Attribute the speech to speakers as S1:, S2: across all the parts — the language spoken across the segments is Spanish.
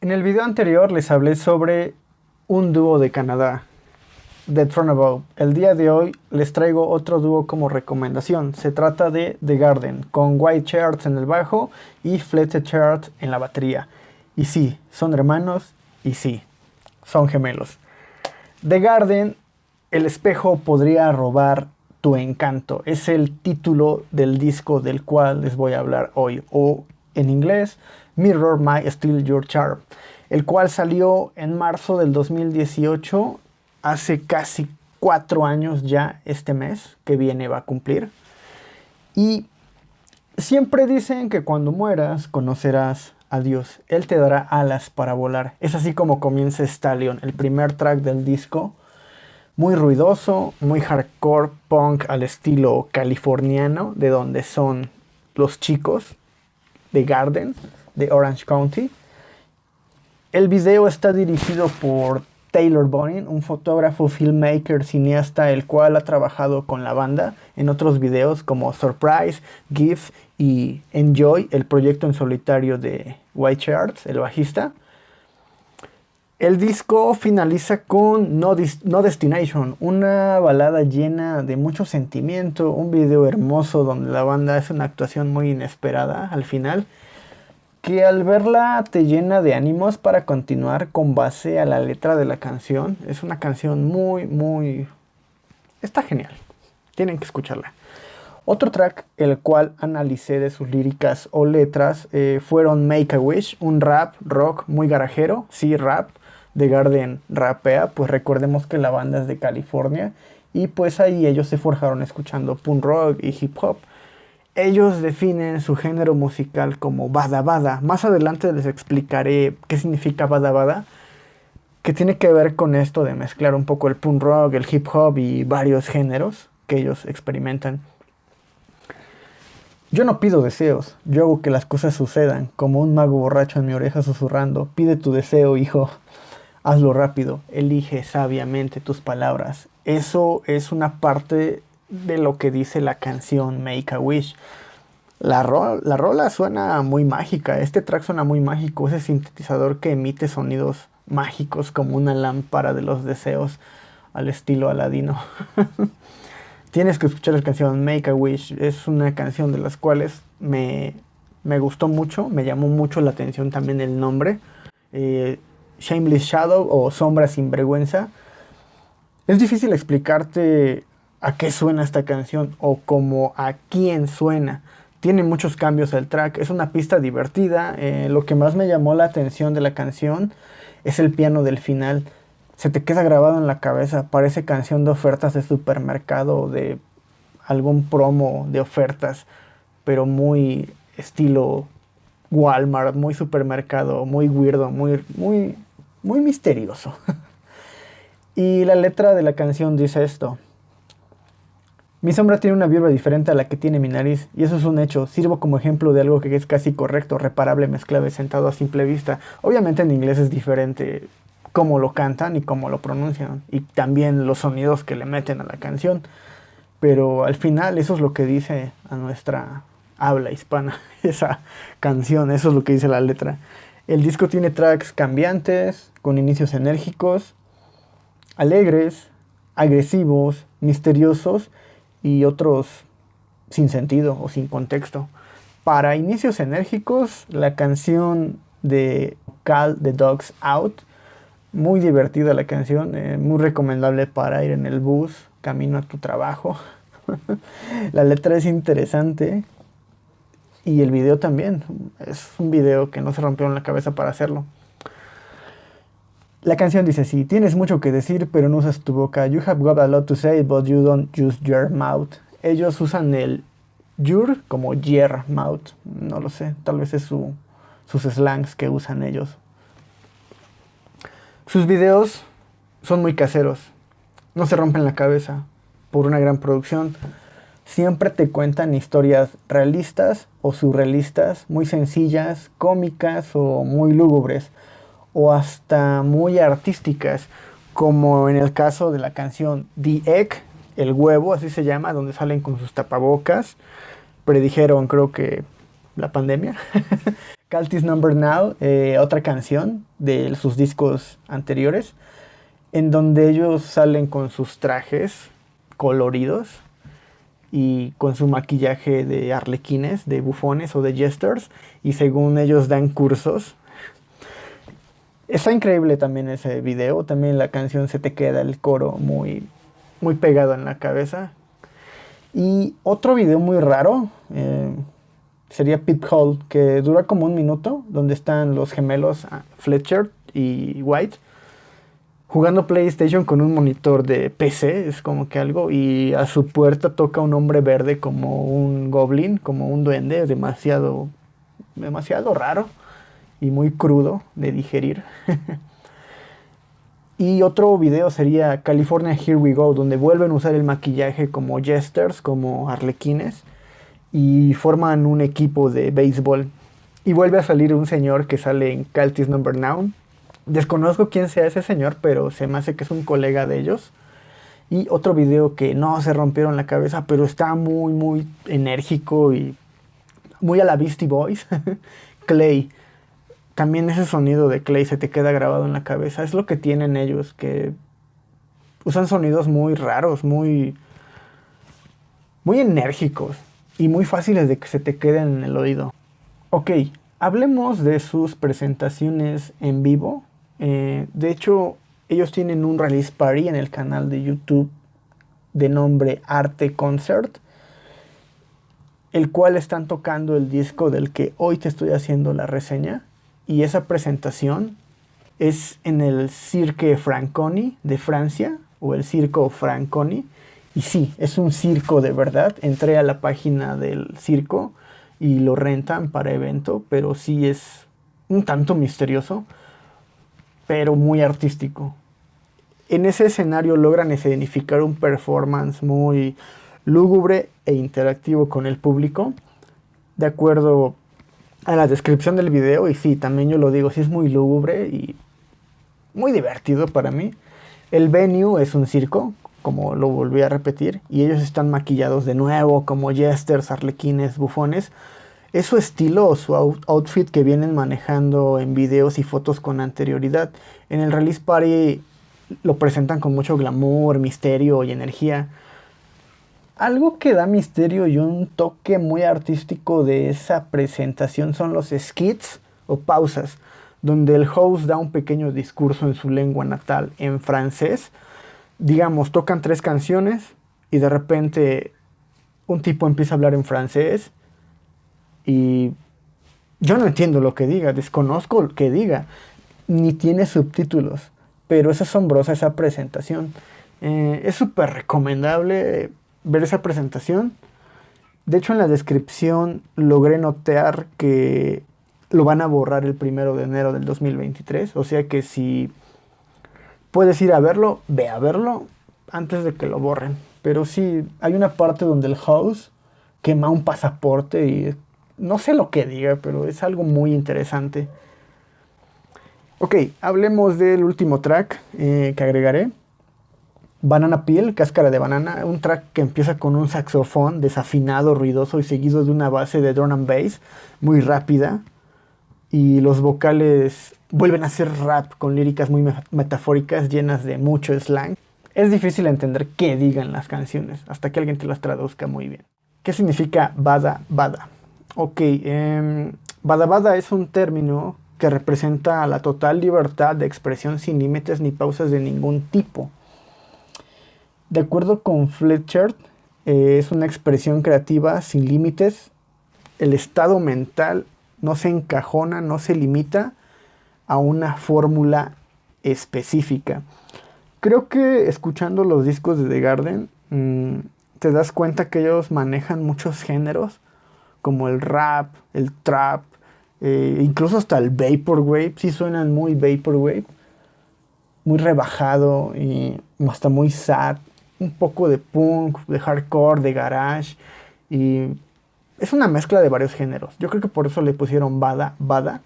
S1: En el video anterior les hablé sobre un dúo de Canadá, The Throne Above. El día de hoy les traigo otro dúo como recomendación. Se trata de The Garden, con White Charts en el bajo y Fletcher Charts en la batería. Y sí, son hermanos y sí, son gemelos. The Garden, el espejo podría robar tu encanto. Es el título del disco del cual les voy a hablar hoy. O en inglés, Mirror My Still Your Charm, el cual salió en marzo del 2018, hace casi cuatro años ya este mes que viene va a cumplir. Y siempre dicen que cuando mueras conocerás a Dios, Él te dará alas para volar. Es así como comienza Stallion, el primer track del disco. Muy ruidoso, muy hardcore punk al estilo californiano, de donde son los chicos de Garden de Orange County. El video está dirigido por Taylor Bonin, un fotógrafo, filmmaker, cineasta, el cual ha trabajado con la banda en otros videos como Surprise, Give y Enjoy, el proyecto en solitario de White el bajista. El disco finaliza con no, no, Destination, una balada llena de mucho sentimiento, un video hermoso donde la banda hace una actuación muy inesperada al final que al verla te llena de ánimos para continuar con base a la letra de la canción. Es una canción muy, muy... Está genial. Tienen que escucharla. Otro track, el cual analicé de sus líricas o letras, eh, fueron Make a Wish, un rap rock muy garajero, sí rap, de Garden rapea, pues recordemos que la banda es de California y pues ahí ellos se forjaron escuchando punk rock y hip hop. Ellos definen su género musical como bada bada. Más adelante les explicaré qué significa bada bada, que tiene que ver con esto de mezclar un poco el punk rock, el hip hop y varios géneros que ellos experimentan. Yo no pido deseos, yo hago que las cosas sucedan, como un mago borracho en mi oreja susurrando, pide tu deseo, hijo, hazlo rápido, elige sabiamente tus palabras. Eso es una parte de lo que dice la canción Make a Wish. La, la rola suena muy mágica, este track suena muy mágico, ese sintetizador que emite sonidos mágicos como una lámpara de los deseos al estilo aladino. Tienes que escuchar la canción Make a Wish, es una canción de las cuales me, me gustó mucho, me llamó mucho la atención también el nombre. Eh, Shameless Shadow o Sombra sin vergüenza. Es difícil explicarte a qué suena esta canción o como a quién suena. Tiene muchos cambios el track, es una pista divertida. Eh, lo que más me llamó la atención de la canción es el piano del final. Se te queda grabado en la cabeza, parece canción de ofertas de supermercado o de algún promo de ofertas, pero muy estilo Walmart, muy supermercado, muy weirdo, muy, muy, muy misterioso. y la letra de la canción dice esto. Mi sombra tiene una vibra diferente a la que tiene mi nariz, y eso es un hecho. Sirvo como ejemplo de algo que es casi correcto, reparable, mezclado sentado a simple vista. Obviamente en inglés es diferente cómo lo cantan y cómo lo pronuncian, y también los sonidos que le meten a la canción. Pero al final eso es lo que dice a nuestra habla hispana, esa canción, eso es lo que dice la letra. El disco tiene tracks cambiantes, con inicios enérgicos, alegres, agresivos, misteriosos, y otros sin sentido o sin contexto. Para inicios enérgicos, la canción de Call the Dogs Out, muy divertida la canción, eh, muy recomendable para ir en el bus, camino a tu trabajo. la letra es interesante y el video también. Es un video que no se rompió en la cabeza para hacerlo. La canción dice así, tienes mucho que decir pero no usas tu boca. You have got a lot to say but you don't use your mouth. Ellos usan el your como your mouth. No lo sé, tal vez es su, sus slangs que usan ellos. Sus videos son muy caseros. No se rompen la cabeza por una gran producción. Siempre te cuentan historias realistas o surrealistas, muy sencillas, cómicas o muy lúgubres o hasta muy artísticas, como en el caso de la canción The Egg, el huevo, así se llama, donde salen con sus tapabocas. Predijeron, creo que, la pandemia. Caltis Number Now, eh, otra canción de sus discos anteriores, en donde ellos salen con sus trajes coloridos y con su maquillaje de arlequines, de bufones o de jesters, y según ellos dan cursos. Está increíble también ese video, también la canción se te queda el coro muy, muy pegado en la cabeza. Y otro video muy raro, eh, sería Pit Hall, que dura como un minuto, donde están los gemelos ah, Fletcher y White jugando PlayStation con un monitor de PC, es como que algo, y a su puerta toca un hombre verde como un goblin, como un duende, demasiado, demasiado raro y muy crudo de digerir. y otro video sería California Here We Go, donde vuelven a usar el maquillaje como jesters, como arlequines y forman un equipo de béisbol. Y vuelve a salir un señor que sale en Caltis Number Now. Desconozco quién sea ese señor, pero se me hace que es un colega de ellos. Y otro video que no se rompieron la cabeza, pero está muy, muy enérgico y muy a la Beastie Boys. Clay. También ese sonido de Clay se te queda grabado en la cabeza. Es lo que tienen ellos, que usan sonidos muy raros, muy, muy enérgicos y muy fáciles de que se te queden en el oído. Ok, hablemos de sus presentaciones en vivo. Eh, de hecho, ellos tienen un release party en el canal de YouTube de nombre Arte Concert, el cual están tocando el disco del que hoy te estoy haciendo la reseña. Y esa presentación es en el Cirque Franconi de Francia, o el Circo Franconi, y sí, es un circo de verdad. Entré a la página del circo y lo rentan para evento, pero sí es un tanto misterioso, pero muy artístico. En ese escenario logran escenificar un performance muy lúgubre e interactivo con el público, de acuerdo a la descripción del video, y sí, también yo lo digo, sí es muy lúgubre y muy divertido para mí. El venue es un circo, como lo volví a repetir, y ellos están maquillados de nuevo como jesters, arlequines, bufones. Es su estilo o su outfit que vienen manejando en videos y fotos con anterioridad. En el release party lo presentan con mucho glamour, misterio y energía. Algo que da misterio y un toque muy artístico de esa presentación son los skits o pausas, donde el host da un pequeño discurso en su lengua natal en francés digamos, tocan tres canciones y de repente un tipo empieza a hablar en francés y yo no entiendo lo que diga, desconozco lo que diga, ni tiene subtítulos, pero es asombrosa esa presentación. Eh, es súper recomendable ver esa presentación. De hecho, en la descripción logré notear que lo van a borrar el primero de enero del 2023. O sea que si puedes ir a verlo, ve a verlo antes de que lo borren. Pero sí, hay una parte donde el house quema un pasaporte y no sé lo que diga, pero es algo muy interesante. Ok, hablemos del último track eh, que agregaré. Banana Peel, cáscara de banana, un track que empieza con un saxofón desafinado, ruidoso y seguido de una base de drum and bass muy rápida. Y los vocales vuelven a ser rap con líricas muy metafóricas llenas de mucho slang. Es difícil entender qué digan las canciones hasta que alguien te las traduzca muy bien. ¿Qué significa bada bada? Ok, eh, bada bada es un término que representa la total libertad de expresión sin límites ni pausas de ningún tipo. De acuerdo con Fletcher, eh, es una expresión creativa sin límites. El estado mental no se encajona, no se limita a una fórmula específica. Creo que escuchando los discos de The Garden mm, te das cuenta que ellos manejan muchos géneros, como el rap, el trap, eh, incluso hasta el vaporwave, sí suenan muy vaporwave, muy rebajado y hasta muy sad, un poco de punk, de hardcore, de garage y es una mezcla de varios géneros. Yo creo que por eso le pusieron Bada Bada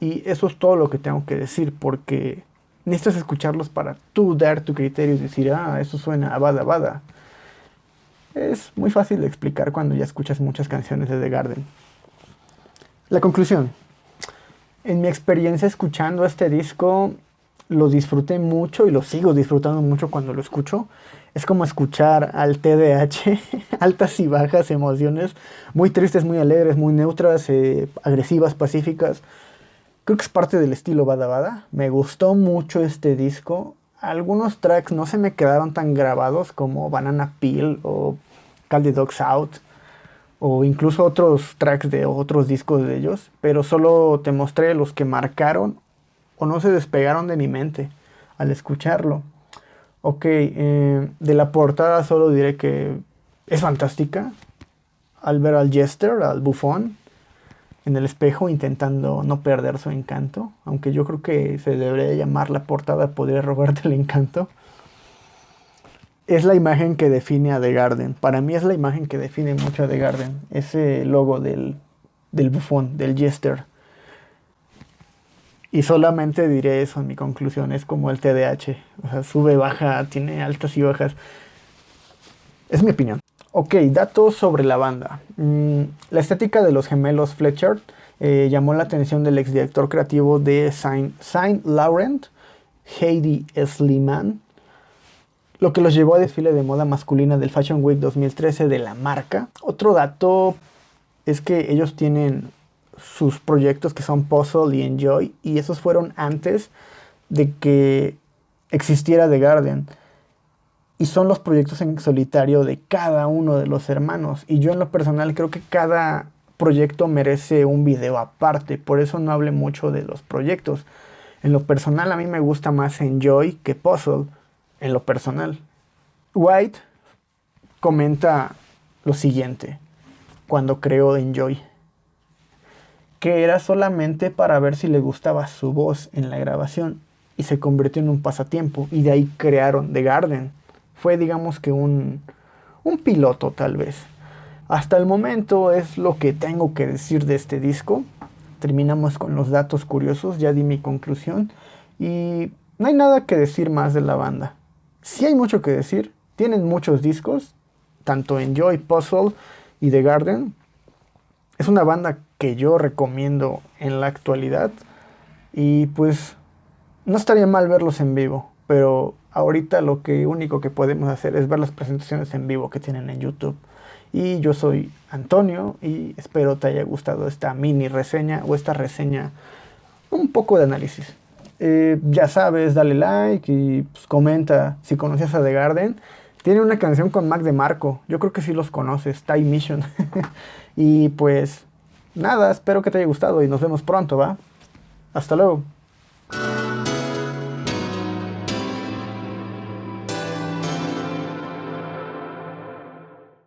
S1: y eso es todo lo que tengo que decir, porque necesitas escucharlos para tú dar tu criterio y decir, ah, eso suena bada bada. Es muy fácil de explicar cuando ya escuchas muchas canciones de The Garden. La conclusión. En mi experiencia escuchando este disco, lo disfruté mucho y lo sigo disfrutando mucho cuando lo escucho. Es como escuchar al TDH, altas y bajas emociones, muy tristes, muy alegres, muy neutras, eh, agresivas, pacíficas. Creo que es parte del estilo Bada Bada. Me gustó mucho este disco. Algunos tracks no se me quedaron tan grabados como Banana Peel o Call Dogs Out o incluso otros tracks de otros discos de ellos, pero solo te mostré los que marcaron o no se despegaron de mi mente al escucharlo. Ok, eh, de la portada solo diré que es fantástica. Al ver al Jester, al bufón, en el espejo intentando no perder su encanto, aunque yo creo que se debería llamar la portada Podría robarte el encanto. Es la imagen que define a The Garden. Para mí es la imagen que define mucho a The Garden. Ese logo del, del bufón, del Jester. Y solamente diré eso en mi conclusión, es como el TDAH, o sea, sube, baja, tiene altas y bajas. Es mi opinión. Ok, datos sobre la banda. Mm, la estética de los gemelos Fletcher eh, llamó la atención del exdirector creativo de Saint, Saint Laurent, Heidi Sliman, lo que los llevó a desfile de moda masculina del Fashion Week 2013 de la marca. Otro dato es que ellos tienen sus proyectos que son Puzzle y Enjoy, y esos fueron antes de que existiera The Garden. Y son los proyectos en solitario de cada uno de los hermanos. Y yo en lo personal creo que cada proyecto merece un video aparte. Por eso no hable mucho de los proyectos. En lo personal a mí me gusta más Enjoy que Puzzle. En lo personal. White comenta lo siguiente cuando creó Enjoy que era solamente para ver si le gustaba su voz en la grabación y se convirtió en un pasatiempo y de ahí crearon The Garden. Fue digamos que un, un piloto tal vez. Hasta el momento es lo que tengo que decir de este disco. Terminamos con los datos curiosos, ya di mi conclusión y no hay nada que decir más de la banda. Sí hay mucho que decir, tienen muchos discos, tanto Enjoy, Puzzle y The Garden. Es una banda que yo recomiendo en la actualidad. Y pues no estaría mal verlos en vivo, pero ahorita lo que único que podemos hacer es ver las presentaciones en vivo que tienen en YouTube. Y yo soy Antonio y espero te haya gustado esta mini reseña o esta reseña un poco de análisis. Eh, ya sabes, dale like y pues, comenta si conoces a The Garden. Tiene una canción con Mac de Marco, yo creo que sí los conoces, Time Mission. y pues nada, espero que te haya gustado y nos vemos pronto, ¿va? Hasta luego.